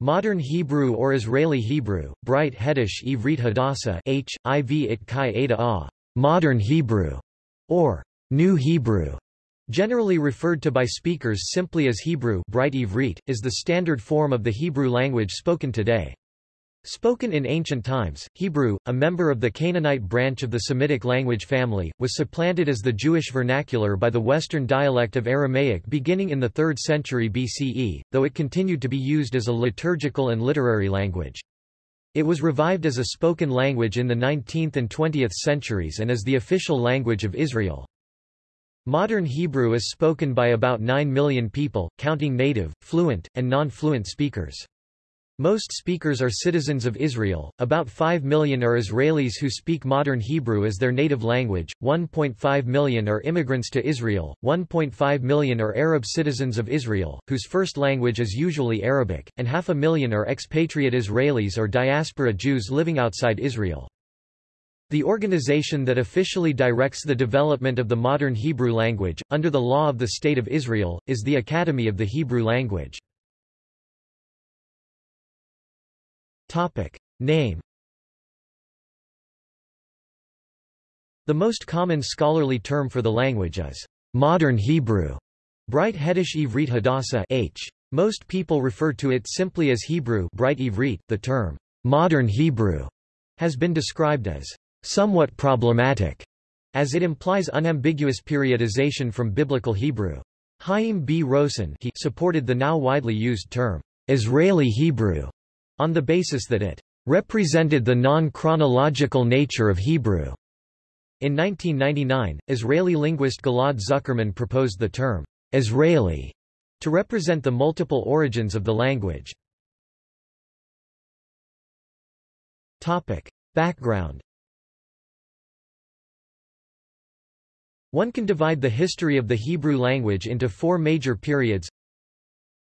Modern Hebrew or Israeli Hebrew, Bright Hedish Ivrit Hadassah H, IV it Chi A, Modern Hebrew, or New Hebrew, generally referred to by speakers simply as Hebrew Bright Ivrit, is the standard form of the Hebrew language spoken today. Spoken in ancient times, Hebrew, a member of the Canaanite branch of the Semitic language family, was supplanted as the Jewish vernacular by the Western dialect of Aramaic beginning in the 3rd century BCE, though it continued to be used as a liturgical and literary language. It was revived as a spoken language in the 19th and 20th centuries and as the official language of Israel. Modern Hebrew is spoken by about 9 million people, counting native, fluent, and non-fluent speakers. Most speakers are citizens of Israel, about 5 million are Israelis who speak modern Hebrew as their native language, 1.5 million are immigrants to Israel, 1.5 million are Arab citizens of Israel, whose first language is usually Arabic, and half a million are expatriate Israelis or diaspora Jews living outside Israel. The organization that officially directs the development of the modern Hebrew language, under the law of the State of Israel, is the Academy of the Hebrew Language. Topic. Name The most common scholarly term for the language is modern Hebrew. Bright Hedish Ivrit Hadassah H. Most people refer to it simply as Hebrew Bright Ivrit. The term modern Hebrew has been described as somewhat problematic, as it implies unambiguous periodization from Biblical Hebrew. Chaim B. Rosen he supported the now widely used term Israeli Hebrew on the basis that it represented the non-chronological nature of Hebrew. In 1999, Israeli linguist Galad Zuckerman proposed the term Israeli to represent the multiple origins of the language. Topic. Background One can divide the history of the Hebrew language into four major periods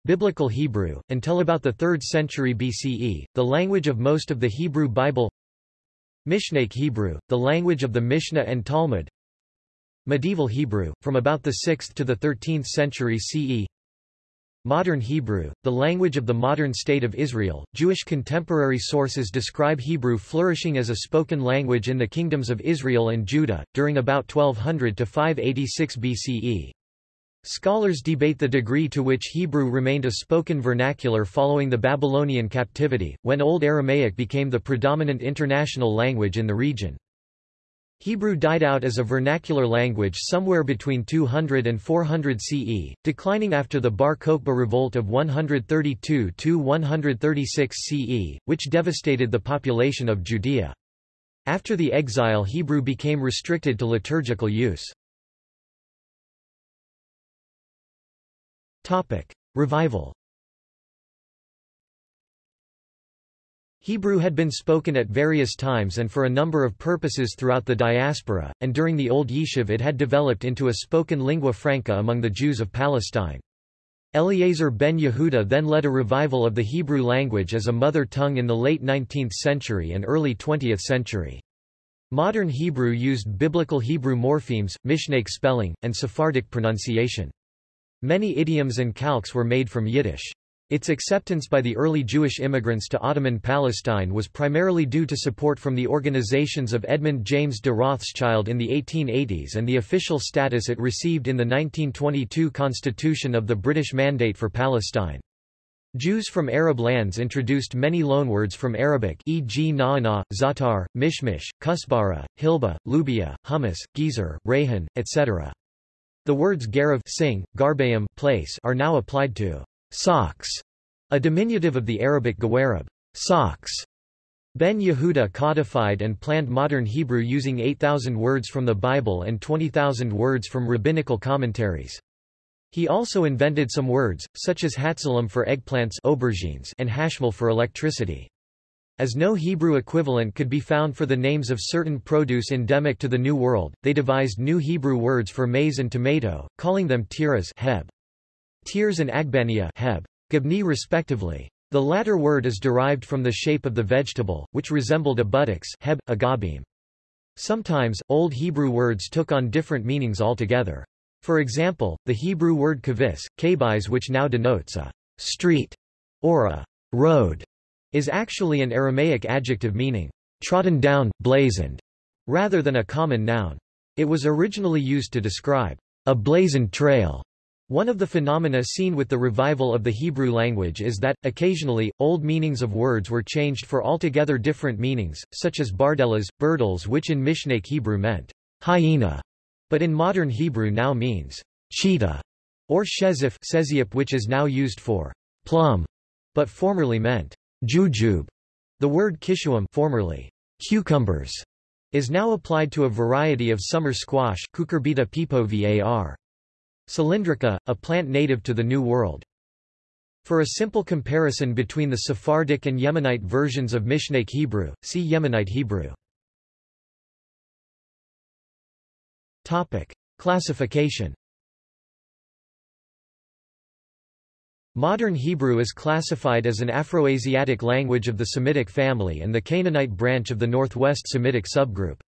Biblical Hebrew, until about the 3rd century BCE, the language of most of the Hebrew Bible Mishnaic Hebrew, the language of the Mishnah and Talmud Medieval Hebrew, from about the 6th to the 13th century CE Modern Hebrew, the language of the modern state of Israel. Jewish contemporary sources describe Hebrew flourishing as a spoken language in the kingdoms of Israel and Judah, during about 1200 to 586 BCE. Scholars debate the degree to which Hebrew remained a spoken vernacular following the Babylonian captivity, when Old Aramaic became the predominant international language in the region. Hebrew died out as a vernacular language somewhere between 200 and 400 CE, declining after the Bar Kokhba revolt of 132–136 CE, which devastated the population of Judea. After the exile Hebrew became restricted to liturgical use. Topic. Revival Hebrew had been spoken at various times and for a number of purposes throughout the diaspora, and during the Old Yishuv it had developed into a spoken lingua franca among the Jews of Palestine. Eliezer ben Yehuda then led a revival of the Hebrew language as a mother tongue in the late 19th century and early 20th century. Modern Hebrew used Biblical Hebrew morphemes, Mishnaic spelling, and Sephardic pronunciation. Many idioms and calques were made from Yiddish. Its acceptance by the early Jewish immigrants to Ottoman Palestine was primarily due to support from the organizations of Edmund James de Rothschild in the 1880s and the official status it received in the 1922 Constitution of the British Mandate for Palestine. Jews from Arab lands introduced many loanwords from Arabic e.g. na'ana, zatar, mishmish, kusbara, hilba, lubia, hummus, gezer, rehan, etc. The words garav sing, garbayim place are now applied to socks, a diminutive of the Arabic gawarab socks. Ben Yehuda codified and planned modern Hebrew using 8,000 words from the Bible and 20,000 words from rabbinical commentaries. He also invented some words, such as hatzalim for eggplants aubergines and hashmal for electricity. As no Hebrew equivalent could be found for the names of certain produce endemic to the New World, they devised new Hebrew words for maize and tomato, calling them tiras heb. Tirs and agbania heb. Gabni respectively. The latter word is derived from the shape of the vegetable, which resembled a buttocks heb, agabim. Sometimes, Old Hebrew words took on different meanings altogether. For example, the Hebrew word kavis, kabis which now denotes a street or a road is actually an Aramaic adjective meaning trodden down, blazoned, rather than a common noun. It was originally used to describe a blazoned trail. One of the phenomena seen with the revival of the Hebrew language is that, occasionally, old meanings of words were changed for altogether different meanings, such as bardellas, burdels which in Mishnaic Hebrew meant hyena, but in modern Hebrew now means cheetah, or shezif which is now used for plum, but formerly meant jujube. The word kishuam formerly cucumbers is now applied to a variety of summer squash Cucurbita pepo var. Cylindrica, a plant native to the New World. For a simple comparison between the Sephardic and Yemenite versions of Mishnaic Hebrew, see Yemenite Hebrew. Topic. Classification Modern Hebrew is classified as an Afroasiatic language of the Semitic family and the Canaanite branch of the Northwest Semitic subgroup.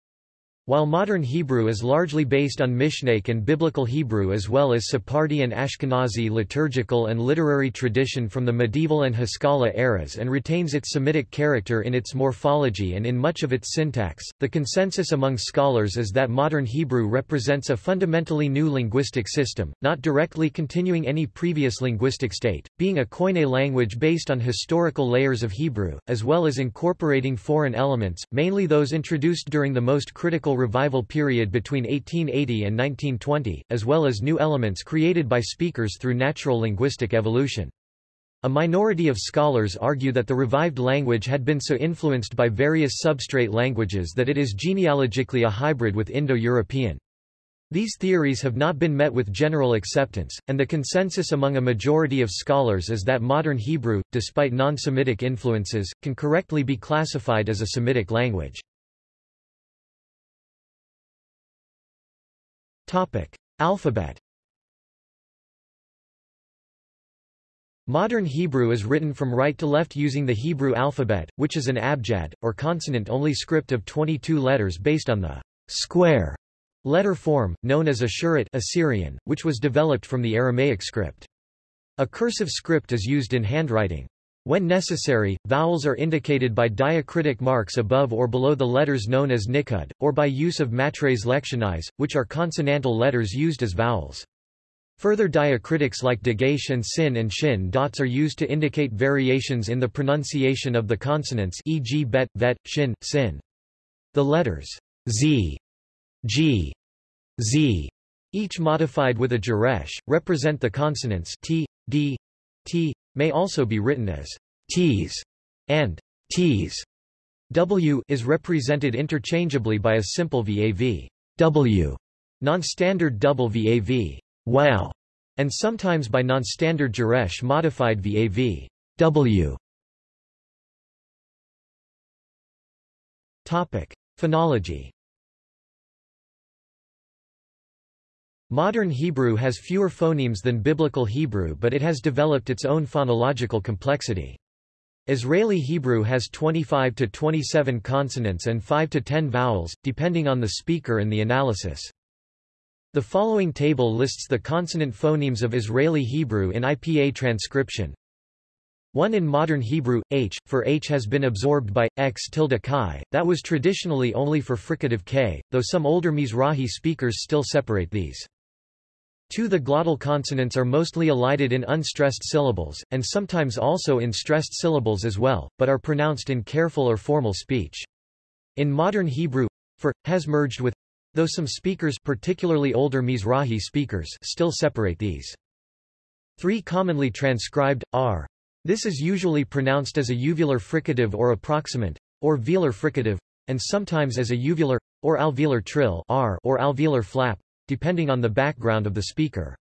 While modern Hebrew is largely based on Mishnaic and Biblical Hebrew as well as Sephardi and Ashkenazi liturgical and literary tradition from the medieval and Haskalah eras and retains its Semitic character in its morphology and in much of its syntax, the consensus among scholars is that modern Hebrew represents a fundamentally new linguistic system, not directly continuing any previous linguistic state, being a Koine language based on historical layers of Hebrew, as well as incorporating foreign elements, mainly those introduced during the most critical revival period between 1880 and 1920, as well as new elements created by speakers through natural linguistic evolution. A minority of scholars argue that the revived language had been so influenced by various substrate languages that it is genealogically a hybrid with Indo-European. These theories have not been met with general acceptance, and the consensus among a majority of scholars is that modern Hebrew, despite non-Semitic influences, can correctly be classified as a Semitic language. Topic. Alphabet Modern Hebrew is written from right to left using the Hebrew alphabet, which is an abjad, or consonant-only script of 22 letters based on the square letter form, known as Ashurit Assyrian, which was developed from the Aramaic script. A cursive script is used in handwriting. When necessary, vowels are indicated by diacritic marks above or below the letters known as nikud, or by use of matres lectionis, which are consonantal letters used as vowels. Further diacritics like dagesh and sin and shin dots are used to indicate variations in the pronunciation of the consonants e.g. bet, vet, shin, sin. The letters z, g, z, each modified with a geresh, represent the consonants t, d, t, may also be written as t's and t's. W is represented interchangeably by a simple VAV W, non-standard double VAV wow, and sometimes by non-standard geresh modified VAV W. Topic: Phonology Modern Hebrew has fewer phonemes than Biblical Hebrew but it has developed its own phonological complexity. Israeli Hebrew has 25 to 27 consonants and 5 to 10 vowels, depending on the speaker and the analysis. The following table lists the consonant phonemes of Israeli Hebrew in IPA transcription. 1 in modern Hebrew, h, for h has been absorbed by, x tilde chi, that was traditionally only for fricative k, though some older Mizrahi speakers still separate these. 2 The glottal consonants are mostly elided in unstressed syllables, and sometimes also in stressed syllables as well, but are pronounced in careful or formal speech. In modern Hebrew, for, has merged with, though some speakers particularly older Mizrahi speakers still separate these. 3 Commonly transcribed, are. This is usually pronounced as a uvular fricative or approximant, or velar fricative, and sometimes as a uvular, or alveolar trill r or alveolar flap, depending on the background of the speaker.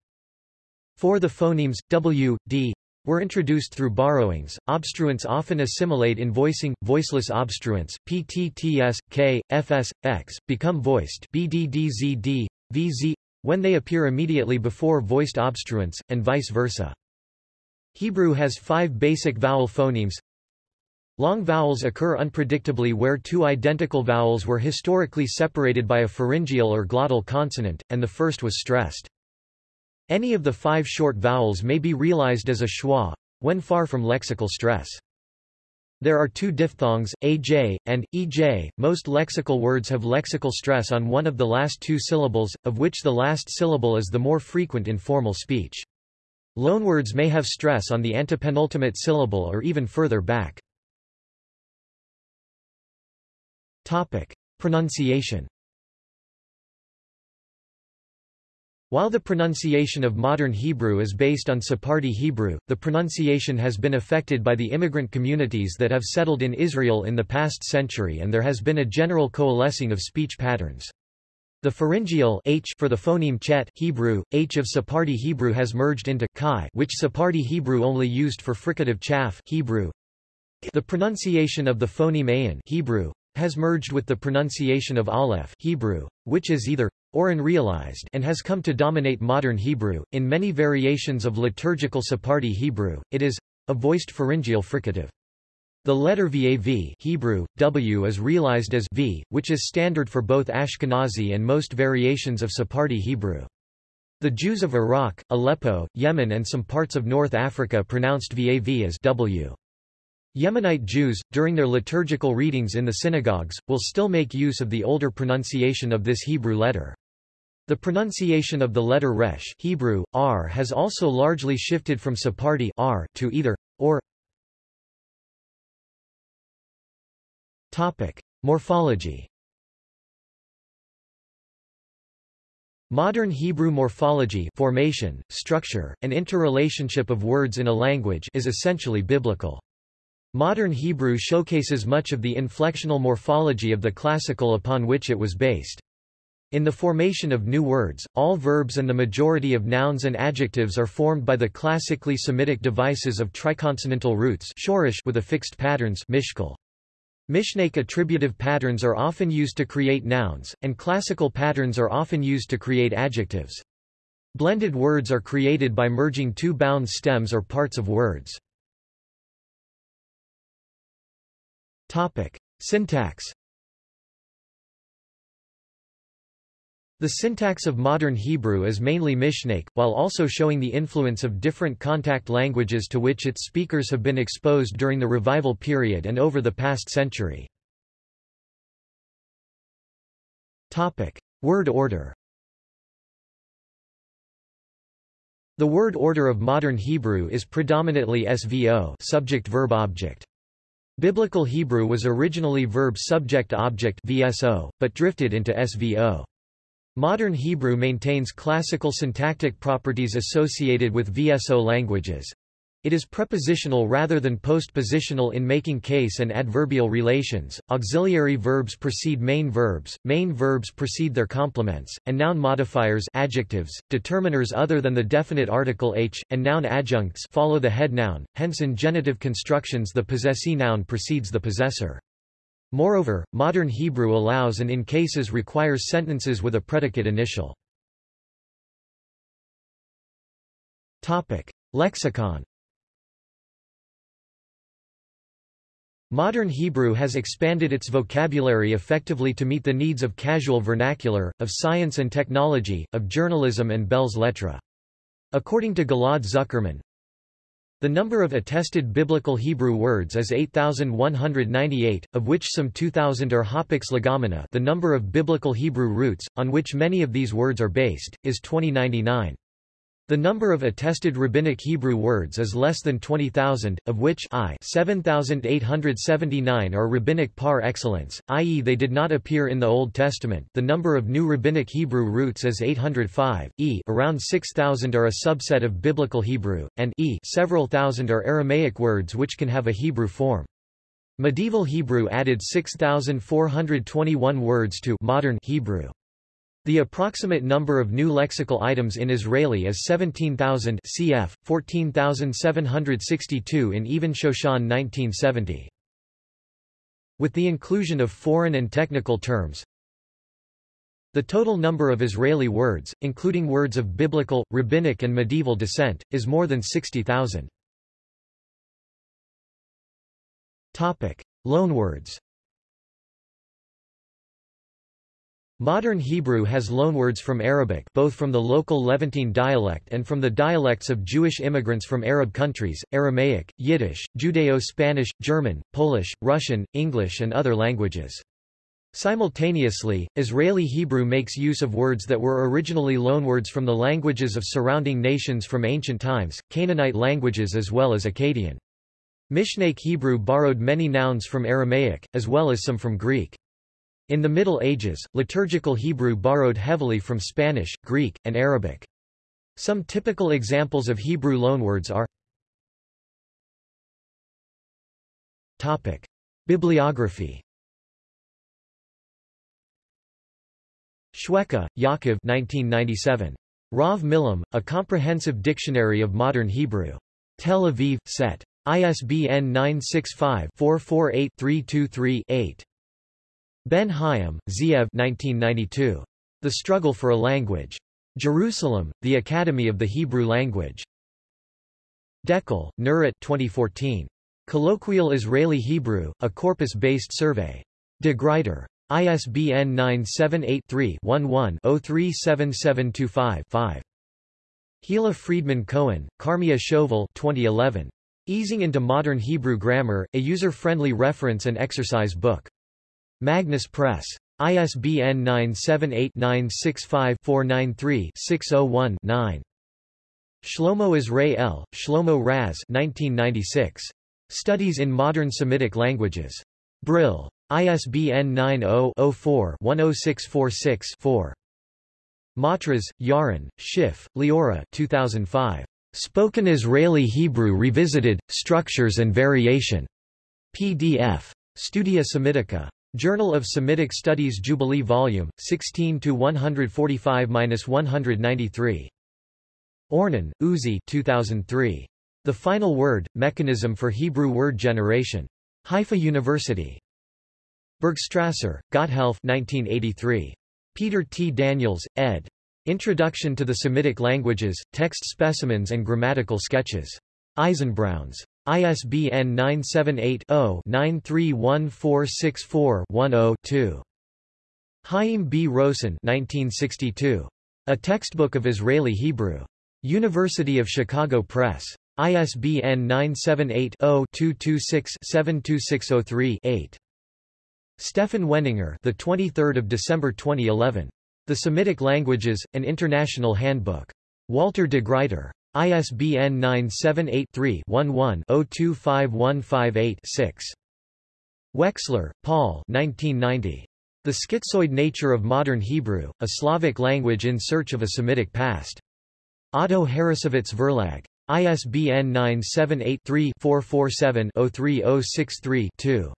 For the phonemes, w, d, were introduced through borrowings. Obstruents often assimilate in voicing, voiceless obstruents, ptts, k, fs, x, become voiced bddzd, vz, when they appear immediately before voiced obstruents, and vice versa. Hebrew has five basic vowel phonemes Long vowels occur unpredictably where two identical vowels were historically separated by a pharyngeal or glottal consonant, and the first was stressed. Any of the five short vowels may be realized as a schwa, when far from lexical stress. There are two diphthongs, aj, and ej. Most lexical words have lexical stress on one of the last two syllables, of which the last syllable is the more frequent in formal speech. Loanwords may have stress on the antepenultimate syllable or even further back. Topic. Pronunciation While the pronunciation of modern Hebrew is based on Sephardi Hebrew, the pronunciation has been affected by the immigrant communities that have settled in Israel in the past century and there has been a general coalescing of speech patterns. The pharyngeal h for the phoneme chet Hebrew, h of Sephardi Hebrew has merged into chi which Sephardi Hebrew only used for fricative chaff Hebrew. The pronunciation of the phoneme ayin Hebrew, has merged with the pronunciation of aleph Hebrew, which is either or unrealized and has come to dominate modern Hebrew. In many variations of liturgical Sephardi Hebrew, it is a voiced pharyngeal fricative. The letter vav Hebrew, w is realized as v, which is standard for both Ashkenazi and most variations of Sephardi Hebrew. The Jews of Iraq, Aleppo, Yemen and some parts of North Africa pronounced vav as w. Yemenite Jews, during their liturgical readings in the synagogues, will still make use of the older pronunciation of this Hebrew letter. The pronunciation of the letter resh Hebrew, r has also largely shifted from Sephardi r to either, or. Topic. Morphology Modern Hebrew morphology formation, structure, and interrelationship of words in a language is essentially biblical. Modern Hebrew showcases much of the inflectional morphology of the classical upon which it was based. In the formation of new words, all verbs and the majority of nouns and adjectives are formed by the classically Semitic devices of triconsonantal roots shoresh with affixed patterns mishkal. Mishnaic attributive patterns are often used to create nouns, and classical patterns are often used to create adjectives. Blended words are created by merging two bound stems or parts of words. Topic. Syntax The syntax of modern Hebrew is mainly Mishnaic, while also showing the influence of different contact languages to which its speakers have been exposed during the revival period and over the past century. Topic. Word order The word order of modern Hebrew is predominantly SVO subject-verb-object. Biblical Hebrew was originally verb-subject-object VSO, but drifted into SVO. Modern Hebrew maintains classical syntactic properties associated with VSO languages. It is prepositional rather than postpositional in making case and adverbial relations. Auxiliary verbs precede main verbs, main verbs precede their complements, and noun modifiers adjectives, determiners other than the definite article h, and noun adjuncts follow the head noun, hence in genitive constructions the possessee noun precedes the possessor. Moreover, modern Hebrew allows and in cases requires sentences with a predicate initial. Topic. Lexicon Modern Hebrew has expanded its vocabulary effectively to meet the needs of casual vernacular, of science and technology, of journalism and belles lettres. According to Galad Zuckerman, the number of attested biblical Hebrew words is 8,198, of which some 2,000 are hapax legomena the number of biblical Hebrew roots, on which many of these words are based, is 2099. The number of attested rabbinic Hebrew words is less than 20,000, of which I 7,879 are rabbinic par excellence, i.e. they did not appear in the Old Testament the number of new rabbinic Hebrew roots is 805, e around 6,000 are a subset of Biblical Hebrew, and e several thousand are Aramaic words which can have a Hebrew form. Medieval Hebrew added 6,421 words to modern Hebrew. The approximate number of new lexical items in Israeli is 17,000 cf. 14,762 in Even Shoshan 1970. With the inclusion of foreign and technical terms, the total number of Israeli words, including words of biblical, rabbinic and medieval descent, is more than 60,000. Loanwords Modern Hebrew has loanwords from Arabic both from the local Levantine dialect and from the dialects of Jewish immigrants from Arab countries, Aramaic, Yiddish, Judeo-Spanish, German, Polish, Russian, English and other languages. Simultaneously, Israeli Hebrew makes use of words that were originally loanwords from the languages of surrounding nations from ancient times, Canaanite languages as well as Akkadian. Mishnaic Hebrew borrowed many nouns from Aramaic, as well as some from Greek. In the Middle Ages, liturgical Hebrew borrowed heavily from Spanish, Greek, and Arabic. Some typical examples of Hebrew loanwords are Topic. Bibliography Shweka, Yaakov 1997. Rav Milam, A Comprehensive Dictionary of Modern Hebrew. Tel Aviv, Set. ISBN 965-448-323-8. Ben Hayim, Zeev 1992. The Struggle for a Language. Jerusalem, The Academy of the Hebrew Language. Dekel, Nurit 2014. Colloquial Israeli Hebrew, a corpus-based survey. De Gruyter. ISBN 978-3-11-037725-5. Hila Friedman Cohen, Carmia Shoval 2011. Easing into Modern Hebrew Grammar, a user-friendly reference and exercise book. Magnus Press. ISBN 978-965-493-601-9. Shlomo Israel, Shlomo Raz 1996. Studies in Modern Semitic Languages. Brill. ISBN 90-04-10646-4. Matras, Yaron, Schiff, Leora 2005. Spoken Israeli Hebrew Revisited, Structures and Variation. PDF. Studia Semitica. Journal of Semitic Studies Jubilee Volume, 16 to 145-193. Ornan, Uzi 2003. The Final Word, Mechanism for Hebrew Word Generation. Haifa University. Bergstrasser, Gotthelf 1983. Peter T. Daniels, ed. Introduction to the Semitic Languages, Text Specimens and Grammatical Sketches. Eisenbrauns. ISBN 978-0-931464-10-2. Chaim B. Rosen 1962. A Textbook of Israeli Hebrew. University of Chicago Press. ISBN 978-0-226-72603-8. Stefan Weninger the 23rd of December 2011. The Semitic Languages, An International Handbook. Walter de Gruyter. ISBN 978-3-11-025158-6. Wexler, Paul 1990. The Schizoid Nature of Modern Hebrew, a Slavic Language in Search of a Semitic Past. Otto Harrassowitz Verlag. ISBN 978-3-447-03063-2.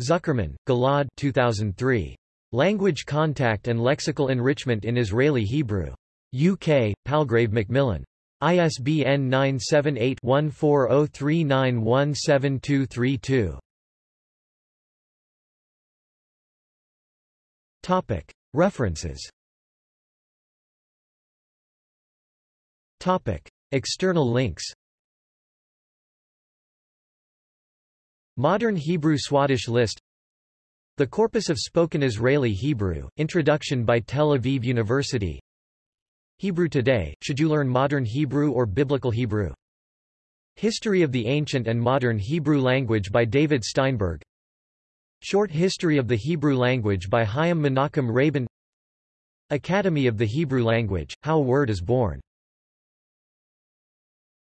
Zuckerman, Gilad 2003. Language Contact and Lexical Enrichment in Israeli Hebrew. UK, Palgrave Macmillan. ISBN 978-1403917232. Topic. References Topic. External links Modern Hebrew Swadesh list The Corpus of Spoken Israeli Hebrew, Introduction by Tel Aviv University Hebrew Today, Should You Learn Modern Hebrew or Biblical Hebrew? History of the Ancient and Modern Hebrew Language by David Steinberg. Short History of the Hebrew Language by Chaim Menachem Rabin. Academy of the Hebrew Language, How a Word is Born